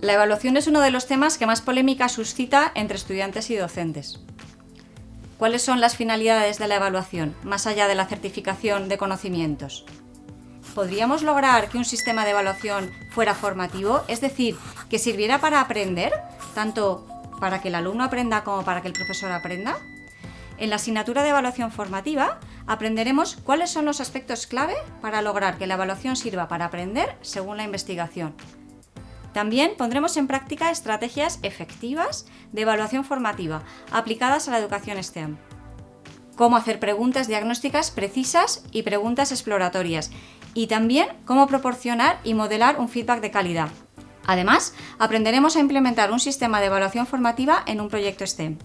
La evaluación es uno de los temas que más polémica suscita entre estudiantes y docentes. ¿Cuáles son las finalidades de la evaluación, más allá de la certificación de conocimientos? ¿Podríamos lograr que un sistema de evaluación fuera formativo, es decir, que sirviera para aprender, tanto para que el alumno aprenda como para que el profesor aprenda? En la asignatura de evaluación formativa aprenderemos cuáles son los aspectos clave para lograr que la evaluación sirva para aprender según la investigación, también pondremos en práctica estrategias efectivas de evaluación formativa aplicadas a la educación STEM. Cómo hacer preguntas diagnósticas precisas y preguntas exploratorias. Y también cómo proporcionar y modelar un feedback de calidad. Además, aprenderemos a implementar un sistema de evaluación formativa en un proyecto STEM.